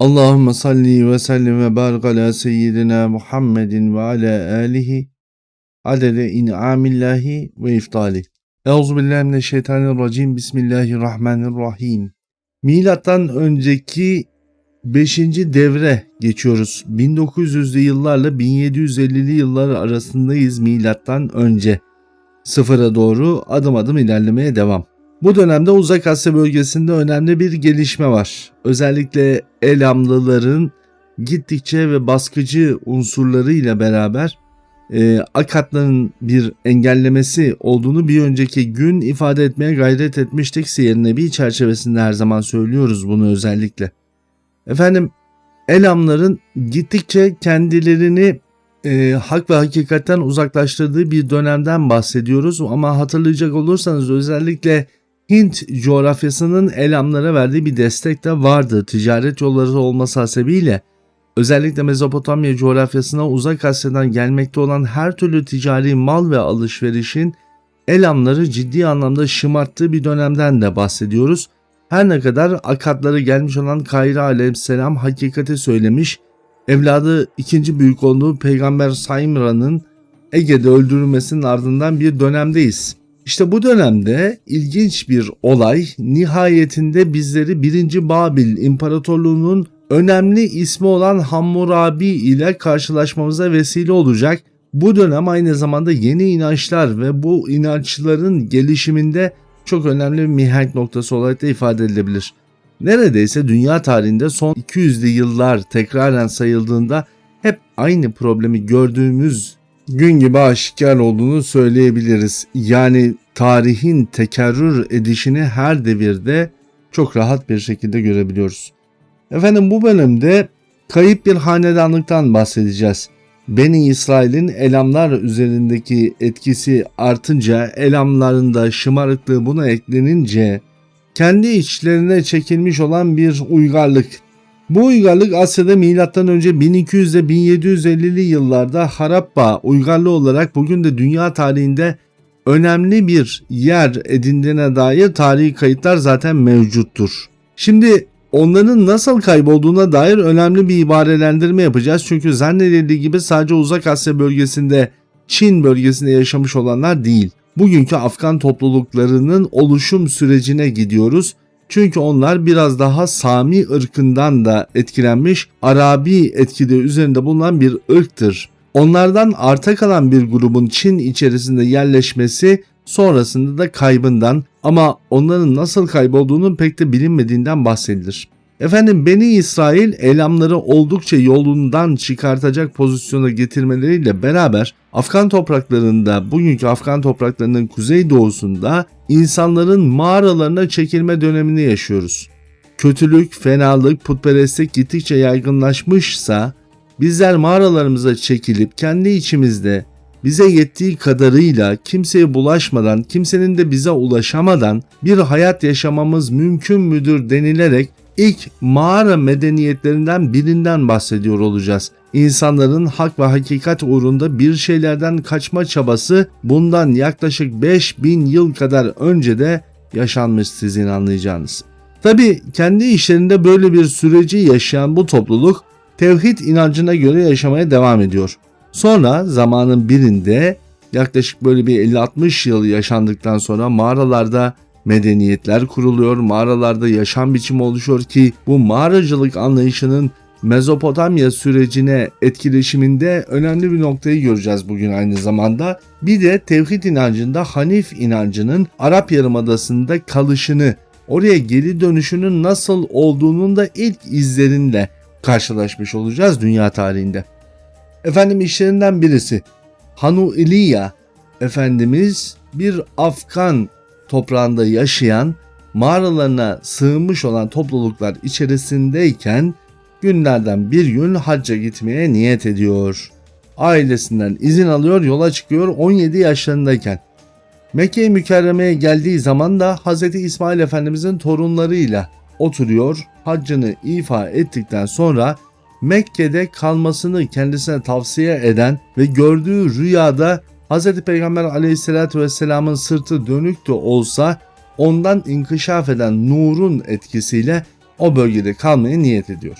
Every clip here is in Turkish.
Allahümme salli ve sellim ve barik ala seyyidina Muhammedin ve ala alihi adede in'amillahi ve iftali. Euzubillahimineşşeytanirracim. Bismillahirrahmanirrahim. Milattan önceki 5. devre geçiyoruz. 1900'lü yıllarla 1750'li yıllar arasındayız milattan önce. Sıfıra doğru adım adım ilerlemeye devam. Bu dönemde Uzak Asya bölgesinde önemli bir gelişme var. Özellikle Elamlıların gittikçe ve baskıcı unsurlarıyla beraber e, Akatların bir engellemesi olduğunu bir önceki gün ifade etmeye gayret etmiştik. Siyer bir çerçevesinde her zaman söylüyoruz bunu özellikle. Efendim Elamların gittikçe kendilerini e, hak ve hakikatten uzaklaştırdığı bir dönemden bahsediyoruz ama hatırlayacak olursanız özellikle Hint coğrafyasının Elamlara verdiği bir destek de vardı. Ticaret yolları olması hasebiyle özellikle Mezopotamya coğrafyasına uzak Asya'dan gelmekte olan her türlü ticari mal ve alışverişin Elamları ciddi anlamda şımarttığı bir dönemden de bahsediyoruz. Her ne kadar akatları gelmiş olan Kayra aleyhisselam hakikati söylemiş, evladı ikinci büyük olduğu peygamber Saymra'nın Ege'de öldürülmesinin ardından bir dönemdeyiz. İşte bu dönemde ilginç bir olay nihayetinde bizleri 1. Babil İmparatorluğu'nun önemli ismi olan Hammurabi ile karşılaşmamıza vesile olacak. Bu dönem aynı zamanda yeni inançlar ve bu inançların gelişiminde çok önemli bir mihenk noktası olarak da ifade edilebilir. Neredeyse dünya tarihinde son 200'lü yıllar tekraren sayıldığında hep aynı problemi gördüğümüz gün gibi aşikar olduğunu söyleyebiliriz. Yani tarihin tekerrür edişini her devirde çok rahat bir şekilde görebiliyoruz. Efendim bu bölümde kayıp bir hanedanlıktan bahsedeceğiz. Beni İsrail'in elamlar üzerindeki etkisi artınca elamların da şımarıklığı buna eklenince kendi içlerine çekilmiş olan bir uygarlık bu uygarlık Asya'da M.Ö. 1200 ile 1750'li yıllarda Harappa uygarlığı olarak bugün de dünya tarihinde önemli bir yer edindiğine dair tarihi kayıtlar zaten mevcuttur. Şimdi onların nasıl kaybolduğuna dair önemli bir ibarelendirme yapacağız. Çünkü zannedildiği gibi sadece Uzak Asya bölgesinde, Çin bölgesinde yaşamış olanlar değil. Bugünkü Afgan topluluklarının oluşum sürecine gidiyoruz çünkü onlar biraz daha Sami ırkından da etkilenmiş Arabi etkide üzerinde bulunan bir ırktır. Onlardan arta kalan bir grubun Çin içerisinde yerleşmesi sonrasında da kaybından ama onların nasıl kaybolduğunun pek de bilinmediğinden bahsedilir. Efendim Beni İsrail eylemleri oldukça yolundan çıkartacak pozisyona getirmeleriyle beraber Afgan topraklarında bugünkü Afgan topraklarının kuzey doğusunda insanların mağaralarına çekilme dönemini yaşıyoruz. Kötülük, fenalık, putperestlik gittikçe yaygınlaşmışsa bizler mağaralarımıza çekilip kendi içimizde bize yettiği kadarıyla kimseye bulaşmadan, kimsenin de bize ulaşamadan bir hayat yaşamamız mümkün müdür denilerek ilk mağara medeniyetlerinden birinden bahsediyor olacağız. İnsanların hak ve hakikat uğrunda bir şeylerden kaçma çabası bundan yaklaşık 5000 yıl kadar önce de yaşanmış sizin anlayacağınız. Tabi kendi işlerinde böyle bir süreci yaşayan bu topluluk tevhid inancına göre yaşamaya devam ediyor. Sonra zamanın birinde yaklaşık böyle bir 50-60 yıl yaşandıktan sonra mağaralarda medeniyetler kuruluyor, mağaralarda yaşam biçimi oluşuyor ki bu mağaracılık anlayışının Mezopotamya sürecine etkileşiminde önemli bir noktayı göreceğiz bugün aynı zamanda. Bir de tevhid inancında Hanif inancının Arap Yarımadası'nda kalışını, oraya geri dönüşünün nasıl olduğunun da ilk izlerinle karşılaşmış olacağız dünya tarihinde. Efendim işlerinden birisi Hanu İliya Efendimiz bir Afgan toprağında yaşayan, mağaralarına sığınmış olan topluluklar içerisindeyken günlerden bir gün hacca gitmeye niyet ediyor. Ailesinden izin alıyor yola çıkıyor 17 yaşlarındayken. Mekke-i Mükerreme'ye geldiği zaman da Hz. İsmail Efendimizin torunlarıyla oturuyor. Haccını ifa ettikten sonra Mekke'de kalmasını kendisine tavsiye eden ve gördüğü rüyada Hz. Peygamber aleyhissalatü vesselamın sırtı dönük de olsa ondan inkişaf eden nurun etkisiyle o bölgede kalmaya niyet ediyor.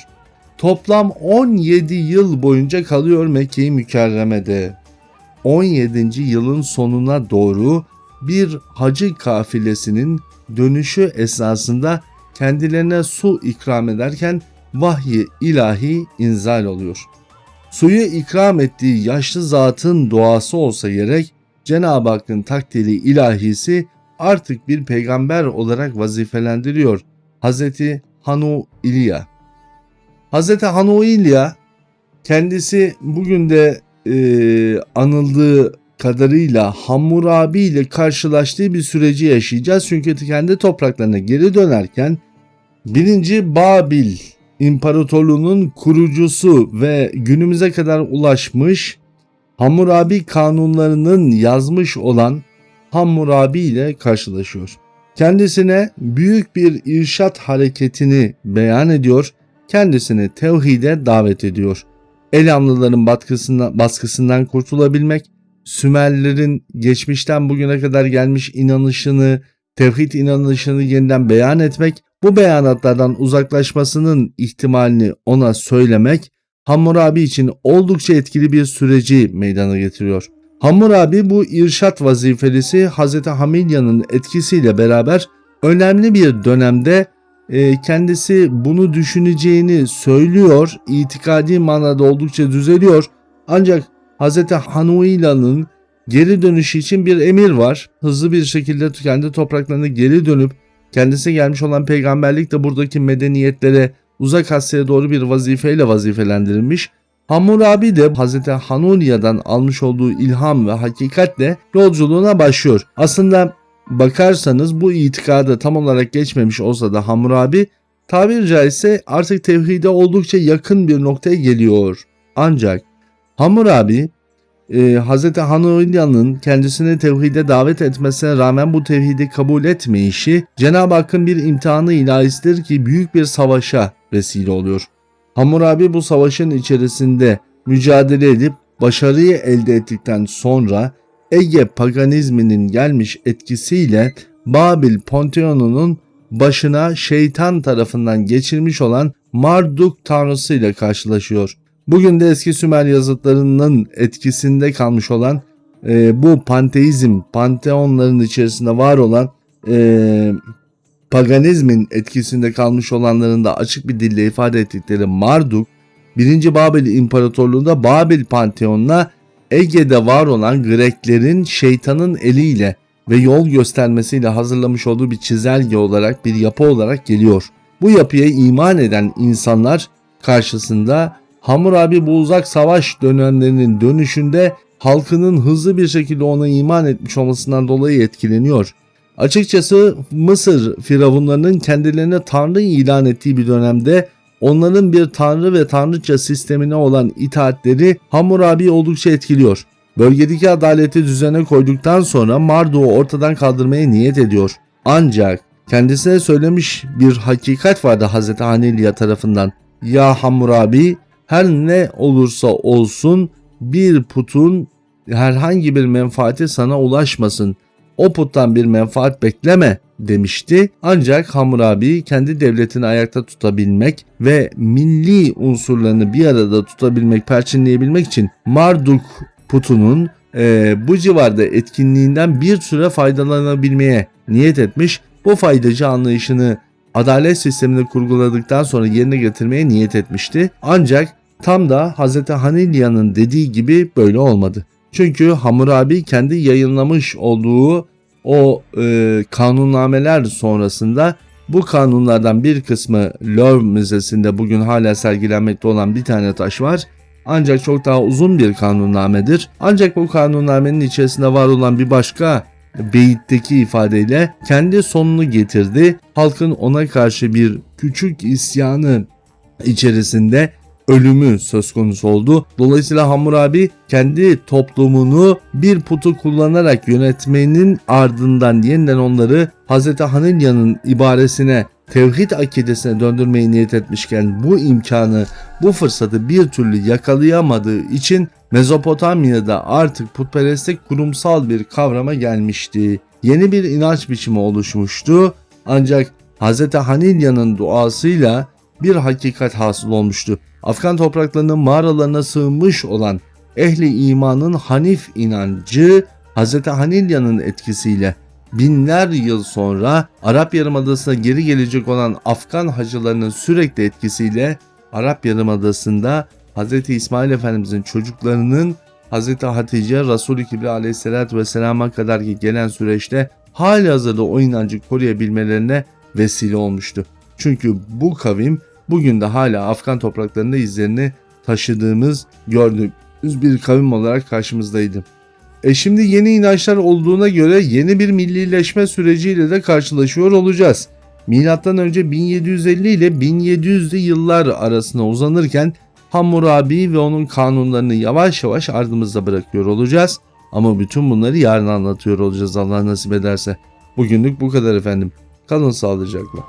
toplam 17 yıl boyunca kalıyor Mekke-i Mükerreme'de. 17. yılın sonuna doğru bir hacı kafilesinin dönüşü esnasında kendilerine su ikram ederken vahyi ilahi inzal oluyor. Suyu ikram ettiği yaşlı zatın duası olsa gerek Cenab-ı Hakk'ın takdiri ilahisi artık bir peygamber olarak vazifelendiriyor Hazreti Hanu İlya. Hazreti Hanu İlya kendisi bugün de e, anıldığı kadarıyla Hammurabi ile karşılaştığı bir süreci yaşayacağız. Çünkü kendi topraklarına geri dönerken birinci Babil İmparatorluğu'nun kurucusu ve günümüze kadar ulaşmış Hammurabi kanunlarının yazmış olan Hammurabi ile karşılaşıyor. Kendisine büyük bir irşat hareketini beyan ediyor, kendisini tevhide davet ediyor. Elamlıların baskısından, kurtulabilmek, Sümerlerin geçmişten bugüne kadar gelmiş inanışını, tevhid inanışını yeniden beyan etmek, bu beyanatlardan uzaklaşmasının ihtimalini ona söylemek Hammurabi için oldukça etkili bir süreci meydana getiriyor. Hammurabi bu irşat vazifelisi Hz. Hamilya'nın etkisiyle beraber önemli bir dönemde e, kendisi bunu düşüneceğini söylüyor. İtikadi manada oldukça düzeliyor. Ancak Hz. Hanuila'nın geri dönüşü için bir emir var. Hızlı bir şekilde kendi topraklarına geri dönüp kendisi gelmiş olan peygamberlik de buradaki medeniyetlere uzak Asya'ya doğru bir vazifeyle vazifelendirilmiş. Hammurabi de Hz. Hanuniya'dan almış olduğu ilham ve hakikatle yolculuğuna başlıyor. Aslında bakarsanız bu itikada tam olarak geçmemiş olsa da Hammurabi tabiri caizse artık tevhide oldukça yakın bir noktaya geliyor. Ancak Hammurabi e, Hz. Hanulya'nın kendisini tevhide davet etmesine rağmen bu tevhidi kabul etmeyişi Cenab-ı Hakk'ın bir imtihanı ilahisidir ki büyük bir savaşa vesile oluyor. Hammurabi bu savaşın içerisinde mücadele edip başarıyı elde ettikten sonra Ege paganizminin gelmiş etkisiyle Babil Panteonu'nun başına şeytan tarafından geçirmiş olan Marduk tanrısı ile karşılaşıyor. Bugün de eski Sümer yazıtlarının etkisinde kalmış olan e, bu panteizm, panteonların içerisinde var olan e, paganizmin etkisinde kalmış olanların da açık bir dille ifade ettikleri Marduk, 1. Babil İmparatorluğu'nda Babil Panteon'una Ege'de var olan Greklerin şeytanın eliyle ve yol göstermesiyle hazırlamış olduğu bir çizelge olarak bir yapı olarak geliyor. Bu yapıya iman eden insanlar karşısında Hammurabi bu uzak savaş dönemlerinin dönüşünde halkının hızlı bir şekilde ona iman etmiş olmasından dolayı etkileniyor. Açıkçası Mısır firavunlarının kendilerine tanrı ilan ettiği bir dönemde onların bir tanrı ve tanrıça sistemine olan itaatleri Hammurabi oldukça etkiliyor. Bölgedeki adaleti düzene koyduktan sonra Marduk'u ortadan kaldırmaya niyet ediyor. Ancak kendisine söylemiş bir hakikat vardı Hz. Hanilya tarafından. Ya Hammurabi her ne olursa olsun bir putun herhangi bir menfaati sana ulaşmasın. O puttan bir menfaat bekleme demişti. Ancak Hammurabi kendi devletini ayakta tutabilmek ve milli unsurlarını bir arada tutabilmek, perçinleyebilmek için Marduk putunun e, bu civarda etkinliğinden bir süre faydalanabilmeye niyet etmiş. Bu faydacı anlayışını adalet sistemini kurguladıktan sonra yerine getirmeye niyet etmişti. Ancak tam da Hz. Hanilya'nın dediği gibi böyle olmadı. Çünkü Hammurabi kendi yayınlamış olduğu o e, kanunnameler sonrasında bu kanunlardan bir kısmı Louvre Müzesi'nde bugün hala sergilenmekte olan bir tane taş var. Ancak çok daha uzun bir kanunnamedir. Ancak bu kanunnamenin içerisinde var olan bir başka beyitteki ifadeyle kendi sonunu getirdi. Halkın ona karşı bir küçük isyanı içerisinde ölümü söz konusu oldu. Dolayısıyla Hammurabi kendi toplumunu bir putu kullanarak yönetmenin ardından yeniden onları Hz. Hanilya'nın ibaresine tevhid akidesine döndürmeyi niyet etmişken bu imkanı, bu fırsatı bir türlü yakalayamadığı için Mezopotamya'da artık putperestlik kurumsal bir kavrama gelmişti. Yeni bir inanç biçimi oluşmuştu. Ancak Hz. Hanilya'nın duasıyla bir hakikat hasıl olmuştu. Afgan topraklarının mağaralarına sığınmış olan ehli imanın Hanif inancı Hz. Hanilya'nın etkisiyle binler yıl sonra Arap Yarımadası'na geri gelecek olan Afgan hacılarının sürekli etkisiyle Arap Yarımadası'nda Hz. İsmail Efendimizin çocuklarının Hz. Hatice Resul-i Kibri aleyhissalatü vesselama kadar ki gelen süreçte hali hazırda o inancı koruyabilmelerine vesile olmuştu. Çünkü bu kavim bugün de hala Afgan topraklarında izlerini taşıdığımız, gördüğümüz bir kavim olarak karşımızdaydı. E şimdi yeni inançlar olduğuna göre yeni bir millileşme süreciyle de karşılaşıyor olacağız. Milattan önce 1750 ile 1700'lü yıllar arasına uzanırken Hammurabi ve onun kanunlarını yavaş yavaş ardımızda bırakıyor olacağız. Ama bütün bunları yarın anlatıyor olacağız Allah nasip ederse. Bugünlük bu kadar efendim. Kalın sağlıcakla.